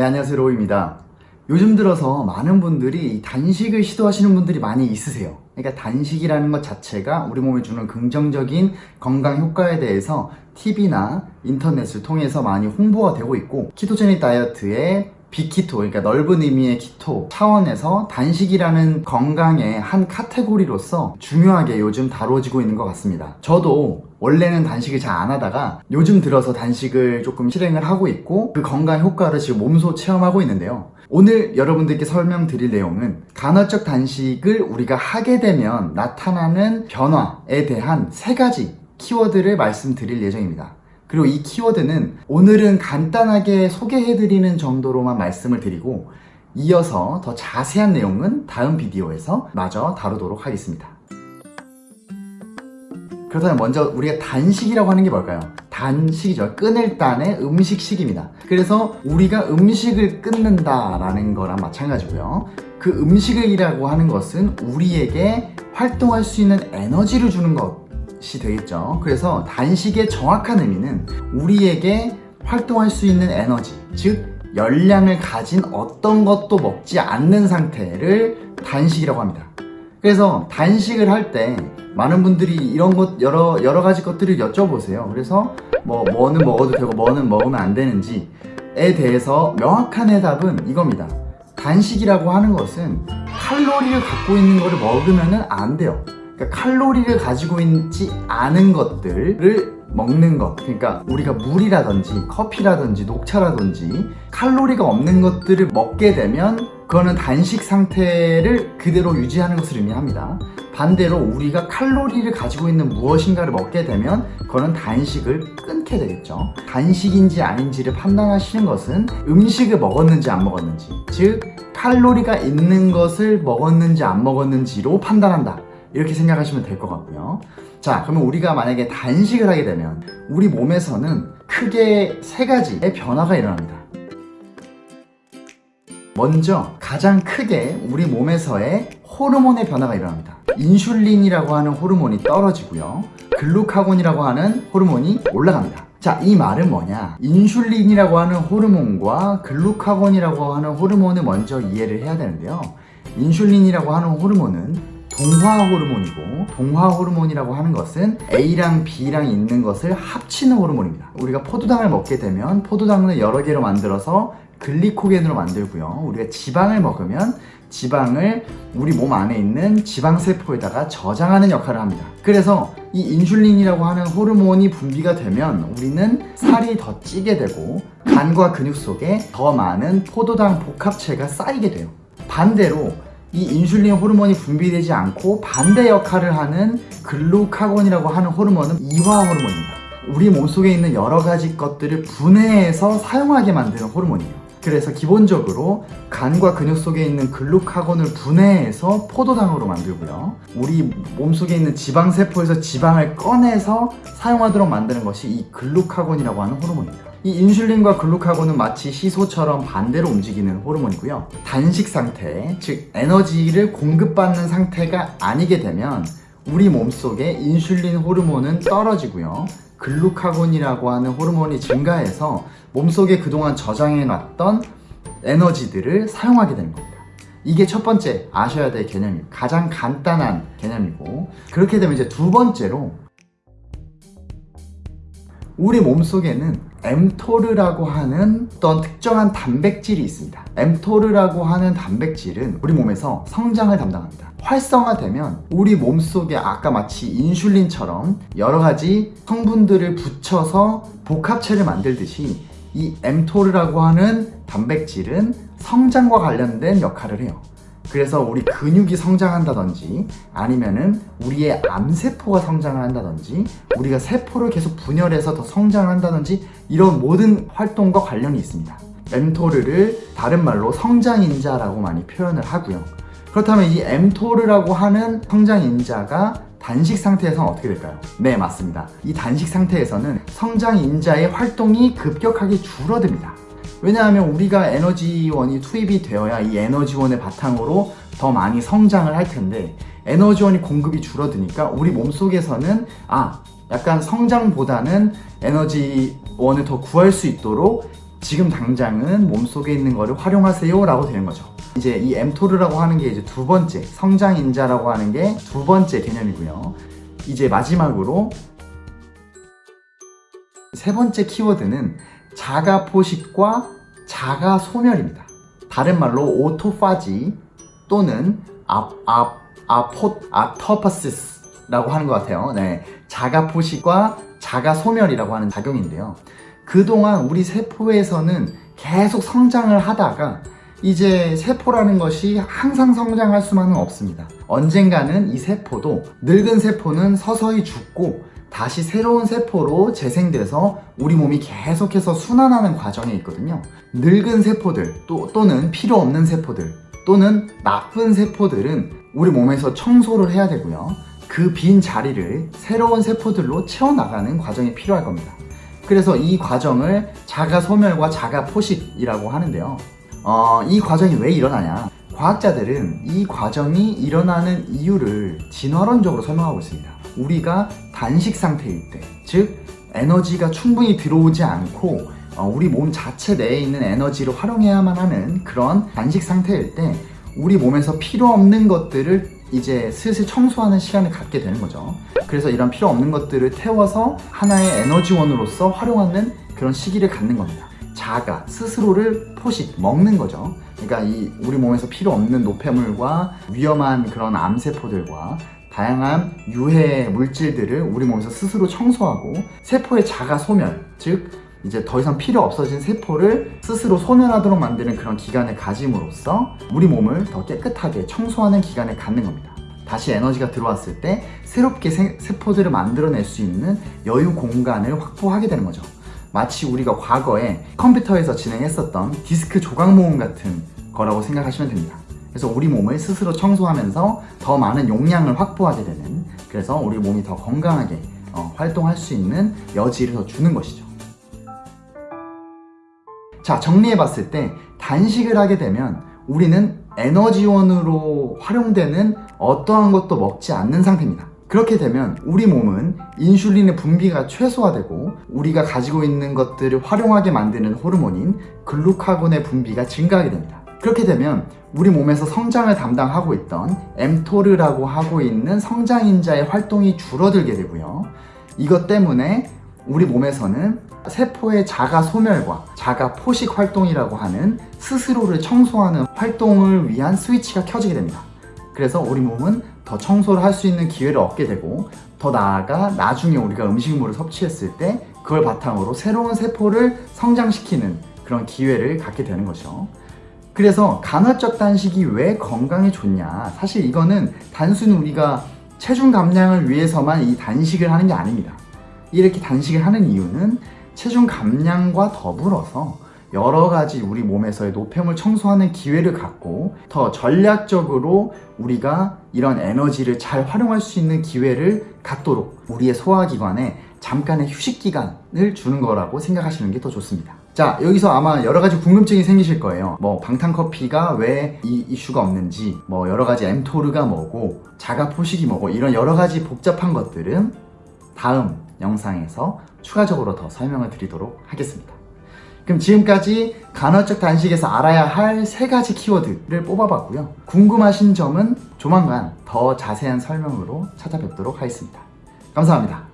네 안녕하세요. 로우입니다. 요즘 들어서 많은 분들이 단식을 시도하시는 분들이 많이 있으세요. 그러니까 단식이라는 것 자체가 우리 몸에 주는 긍정적인 건강 효과에 대해서 TV나 인터넷을 통해서 많이 홍보가 되고 있고 ketogenic 다이어트의 big keto 그러니까 넓은 의미의 keto 차원에서 단식이라는 건강의 한 카테고리로서 중요하게 요즘 다뤄지고 있는 것 같습니다. 저도 원래는 단식을 잘 안 하다가 요즘 들어서 단식을 조금 실행을 하고 있고 그 건강 효과를 지금 몸소 체험하고 있는데요 오늘 여러분들께 설명드릴 내용은 간헐적 단식을 우리가 하게 되면 나타나는 변화에 대한 세 가지 키워드를 말씀드릴 예정입니다 그리고 이 키워드는 오늘은 간단하게 소개해드리는 정도로만 말씀을 드리고 이어서 더 자세한 내용은 다음 비디오에서 마저 다루도록 하겠습니다. 그렇다면 먼저 우리가 단식이라고 하는 게 뭘까요? 단식이죠. 끊을 단의 음식식입니다. 그래서 우리가 음식을 끊는다라는 거랑 마찬가지고요. 그 음식이라고 하는 것은 우리에게 활동할 수 있는 에너지를 주는 것이 되겠죠 그래서 단식의 정확한 의미는 우리에게 활동할 수 있는 에너지 즉 열량을 가진 어떤 것도 먹지 않는 상태를 단식이라고 합니다 그래서 단식을 할 때 많은 분들이 이런 것 여러 여러 가지 것들을 여쭤보세요. 그래서 뭐 뭐는 먹어도 되고 뭐는 먹으면 안 되는지에 대해서 명확한 해답은 이겁니다. 단식이라고 하는 것은 칼로리를 갖고 있는 것을 먹으면 안 돼요. 그러니까 칼로리를 가지고 있지 않은 것들을 먹는 것. 그러니까 우리가 물이라든지 커피라든지 녹차라든지 칼로리가 없는 것들을 먹게 되면 그거는 단식 상태를 그대로 유지하는 것을 의미합니다. 반대로 우리가 칼로리를 가지고 있는 무엇인가를 먹게 되면 그거는 단식을 끊게 되겠죠. 단식인지 아닌지를 판단하시는 것은 음식을 먹었는지 안 먹었는지 즉 칼로리가 있는 것을 먹었는지 안 먹었는지로 판단한다. 이렇게 생각하시면 될 것 같고요. 자 그러면 우리가 만약에 단식을 하게 되면 우리 몸에서는 크게 세 가지의 변화가 일어납니다 먼저 가장 크게 우리 몸에서의 호르몬의 변화가 일어납니다 인슐린이라고 하는 호르몬이 떨어지고요 글루카곤이라고 하는 호르몬이 올라갑니다 자, 이 말은 뭐냐? 인슐린이라고 하는 호르몬과 글루카곤이라고 하는 호르몬을 먼저 이해를 해야 되는데요. 인슐린이라고 하는 호르몬은 동화 호르몬이고 동화 호르몬이라고 하는 것은 A랑 B랑 있는 것을 합치는 호르몬입니다 우리가 포도당을 먹게 되면 포도당을 여러 개로 만들어서 글리코겐으로 만들고요. 우리가 지방을 먹으면 지방을 우리 몸 안에 있는 지방세포에다가 저장하는 역할을 합니다. 그래서 이 인슐린이라고 하는 호르몬이 분비가 되면 우리는 살이 더 찌게 되고 간과 근육 속에 더 많은 포도당 복합체가 쌓이게 돼요. 반대로 이 인슐린 호르몬이 분비되지 않고 반대 역할을 하는 글루카곤이라고 하는 호르몬은 이화 호르몬입니다. 우리 몸속에 있는 여러 가지 것들을 분해해서 사용하게 만드는 호르몬이에요 그래서 기본적으로 간과 근육 속에 있는 글루카곤을 분해해서 포도당으로 만들고요. 우리 몸속에 있는 지방세포에서 지방을 꺼내서 사용하도록 만드는 것이 이 글루카곤이라고 하는 호르몬입니다. 이 인슐린과 글루카곤은 마치 시소처럼 반대로 움직이는 호르몬이고요. 단식 상태, 즉 에너지를 공급받는 상태가 아니게 되면 우리 몸속에 인슐린 호르몬은 떨어지고요 글루카곤이라고 하는 호르몬이 증가해서 몸속에 그동안 저장해 놨던 에너지들을 사용하게 되는 겁니다. 이게 첫 번째 아셔야 될 개념이에요 가장 간단한 개념이고 그렇게 되면 이제 두 번째로 우리 몸속에는 엠토르라고 하는 어떤 특정한 단백질이 있습니다. 엠토르라고 하는 단백질은 우리 몸에서 성장을 담당합니다. 활성화되면 우리 몸속에 아까 마치 인슐린처럼 여러가지 성분들을 붙여서 복합체를 만들듯이 이 엠토르라고 하는 단백질은 성장과 관련된 역할을 해요. 그래서 우리 근육이 성장한다든지 아니면은 우리의 암세포가 성장을 한다든지 우리가 세포를 계속 분열해서 더 성장을 한다든지 이런 모든 활동과 관련이 있습니다. 엠토르를 다른 말로 성장인자라고 많이 표현을 하고요. 그렇다면 이 엠토르라고 하는 성장인자가 단식 상태에서는 어떻게 될까요? 네 맞습니다. 이 단식 상태에서는 성장인자의 활동이 급격하게 줄어듭니다. 왜냐하면 우리가 에너지원이 투입이 되어야 이 에너지원의 바탕으로 더 많이 성장을 할 텐데 에너지원이 공급이 줄어드니까 우리 몸속에서는 아 약간 성장보다는 에너지원을 더 구할 수 있도록 지금 당장은 몸속에 있는 거를 활용하세요 라고 되는 거죠. 이제 이 mTOR라고 하는 게 이제 두 번째 성장인자라고 하는 게 두 번째 개념이고요. 이제 마지막으로 세 번째 키워드는 자가 포식과 자가 소멸입니다. 다른 말로 오토파지 또는 아, 아, 아포, 아토파시스라고 하는 것 같아요. 네, 자가 포식과 자가 소멸이라고 하는 작용인데요 그동안 우리 세포에서는 계속 성장을 하다가 이제 세포라는 것이 항상 성장할 수만은 없습니다. 언젠가는 이 세포도 늙은 세포는 서서히 죽고 다시 새로운 세포로 재생돼서 우리 몸이 계속해서 순환하는 과정에 있거든요. 늙은 세포들 또, 또는 필요 없는 세포들 또는 나쁜 세포들은 우리 몸에서 청소를 해야 되고요. 그 빈 자리를 새로운 세포들로 채워나가는 과정이 필요할 겁니다. 그래서 이 과정을 자가 소멸과 자가 포식이라고 하는데요. 어, 이 과정이 왜 일어나냐? 과학자들은 이 과정이 일어나는 이유를 진화론적으로 설명하고 있습니다. 우리가 단식 상태일 때, 즉 에너지가 충분히 들어오지 않고 어, 우리 몸 자체 내에 있는 에너지를 활용해야만 하는 그런 단식 상태일 때 우리 몸에서 필요 없는 것들을 이제 슬슬 청소하는 시간을 갖게 되는 거죠. 그래서 이런 필요 없는 것들을 태워서 하나의 에너지원으로서 활용하는 그런 시기를 갖는 겁니다. 자가 스스로를 포식 먹는 거죠. 그러니까 이 우리 몸에서 필요 없는 노폐물과 위험한 그런 암세포들과 다양한 유해 물질들을 우리 몸에서 스스로 청소하고 세포의 자가 소멸, 즉 이제 더 이상 필요 없어진 세포를 스스로 소멸하도록 만드는 그런 기간을 가짐으로써 우리 몸을 더 깨끗하게 청소하는 기간을 갖는 겁니다. 다시 에너지가 들어왔을 때 새롭게 세, 세포들을 만들어낼 수 있는 여유 공간을 확보하게 되는 거죠. 마치 우리가 과거에 컴퓨터에서 진행했었던 디스크 조각 모음 같은 거라고 생각하시면 됩니다. 그래서 우리 몸을 스스로 청소하면서 더 많은 용량을 확보하게 되는 그래서 우리 몸이 더 건강하게 어, 활동할 수 있는 여지를 더 주는 것이죠. 자 정리해 봤을 때 단식을 하게 되면 우리는 에너지원으로 활용되는 어떠한 것도 먹지 않는 상태입니다. 그렇게 되면 우리 몸은 인슐린의 분비가 최소화되고 우리가 가지고 있는 것들을 활용하게 만드는 호르몬인 글루카곤의 분비가 증가하게 됩니다. 그렇게 되면 우리 몸에서 성장을 담당하고 있던 엠토르라고 하고 있는 성장인자의 활동이 줄어들게 되고요. 이것 때문에 우리 몸에서는 세포의 자가 소멸과 자가 포식 활동이라고 하는 스스로를 청소하는 활동을 위한 스위치가 켜지게 됩니다. 그래서 우리 몸은 더 청소를 할 수 있는 기회를 얻게 되고 더 나아가 나중에 우리가 음식물을 섭취했을 때 그걸 바탕으로 새로운 세포를 성장시키는 그런 기회를 갖게 되는 거죠. 그래서 간헐적 단식이 왜 건강에 좋냐 사실 이거는 단순히 우리가 체중 감량을 위해서만 이 단식을 하는 게 아닙니다. 이렇게 단식을 하는 이유는 체중 감량과 더불어서 여러 가지 우리 몸에서의 노폐물 청소하는 기회를 갖고 더 전략적으로 우리가 이런 에너지를 잘 활용할 수 있는 기회를 갖도록 우리의 소화기관에 잠깐의 휴식 기간을 주는 거라고 생각하시는 게 더 좋습니다. 자 여기서 아마 여러 가지 궁금증이 생기실 거예요. 뭐 방탄커피가 왜 이 이슈가 없는지 뭐 여러 가지 엠토르가 뭐고 자가 포식이 뭐고 이런 여러 가지 복잡한 것들은 다음 영상에서 추가적으로 더 설명을 드리도록 하겠습니다. 그럼 지금까지 간헐적 단식에서 알아야 할 세 가지 키워드를 뽑아봤고요. 궁금하신 점은 조만간 더 자세한 설명으로 찾아뵙도록 하겠습니다. 감사합니다.